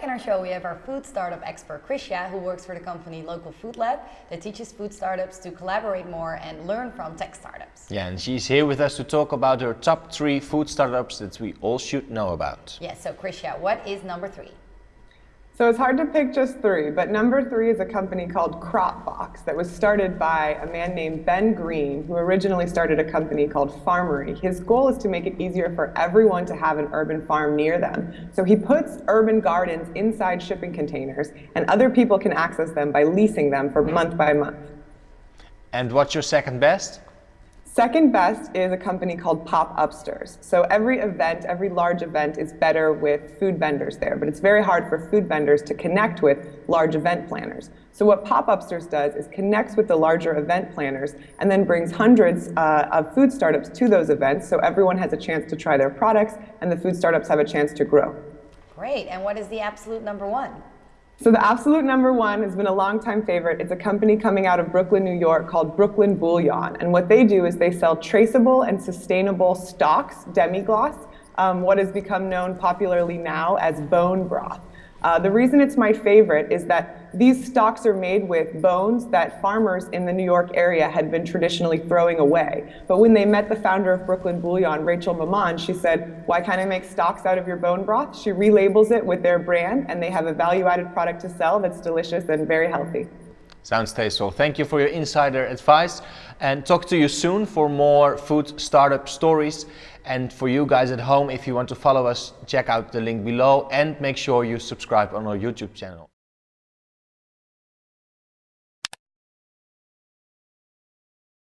back in our show, we have our food startup expert, Krysia, who works for the company Local Food Lab that teaches food startups to collaborate more and learn from tech startups. Yeah, and she's here with us to talk about her top three food startups that we all should know about. Yeah, so Krysia, what is number three? So it's hard to pick just three, but number three is a company called Cropbox that was started by a man named Ben Greene, who originally started a company called Farmery. His goal is to make it easier for everyone to have an urban farm near them. So he puts urban gardens inside shipping containers, and other people can access them by leasing them for month by month. And what's your second best? Second best is a company called Pop Upsters. So every event, every large event is better with food vendors there, but it's very hard for food vendors to connect with large event planners. So what Pop Upsters does is connects with the larger event planners and then brings hundreds uh, of food startups to those events so everyone has a chance to try their products and the food startups have a chance to grow. Great, and what is the absolute number one? So the absolute number one has been a long-time favorite. It's a company coming out of Brooklyn, New York called Brooklyn Bouillon. And what they do is they sell traceable and sustainable stocks, demi-glace, um, what has become known popularly now as bone broth. Uh, the reason it's my favorite is that these stocks are made with bones that farmers in the New York area had been traditionally throwing away. But when they met the founder of Brooklyn Bouillon, Rachel Mammon, she said, why can't I make stocks out of your bone broth? She relabels it with their brand and they have a value-added product to sell that's delicious and very healthy. Sounds tasteful. Thank you for your insider advice and talk to you soon for more food startup stories. And for you guys at home, if you want to follow us, check out the link below and make sure you subscribe on our YouTube channel.